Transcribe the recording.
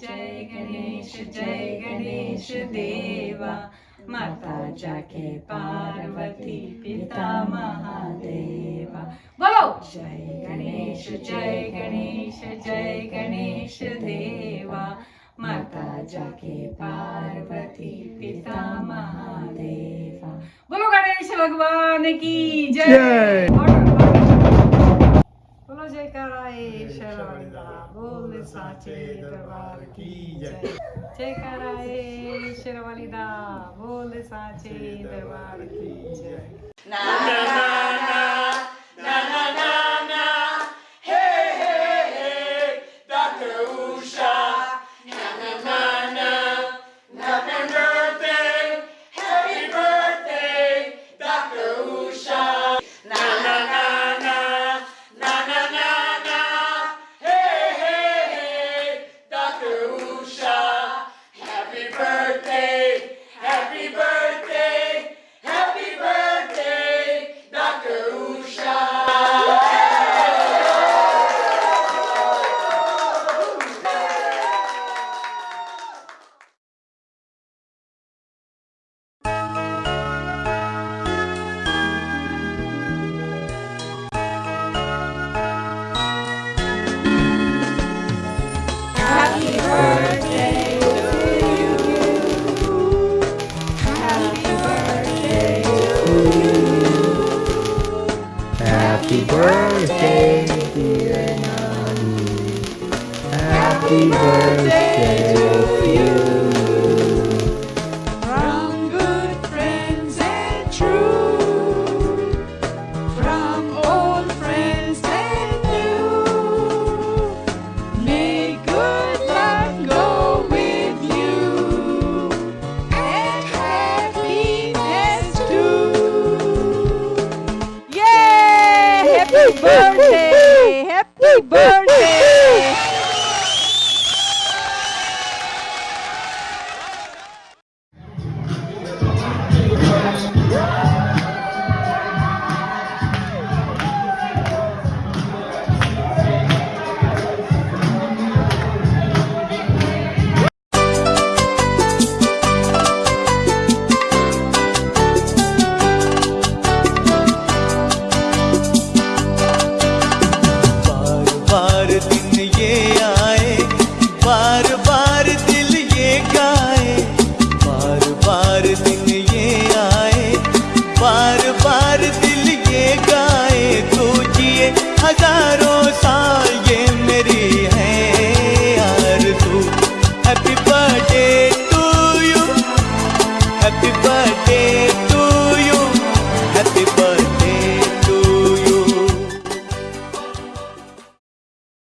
जय गणेश जय गणेश देवा। माता जाके पार्वती पिता महादेवा। बोलो। जय गणेश जय गणेश जय गणेश देवा। माता जाके पार्वती पिता महादेवा। बोलो गणेश भगवान की जय। साचे दरबार की जय। जय कराए शेरवालीदा बोल साचे दरबार की जय। Happy birthday to you. From good friends and true, from old friends and new, may good luck go with you and happiness too. Happy birthday! Happy birthday! Deus.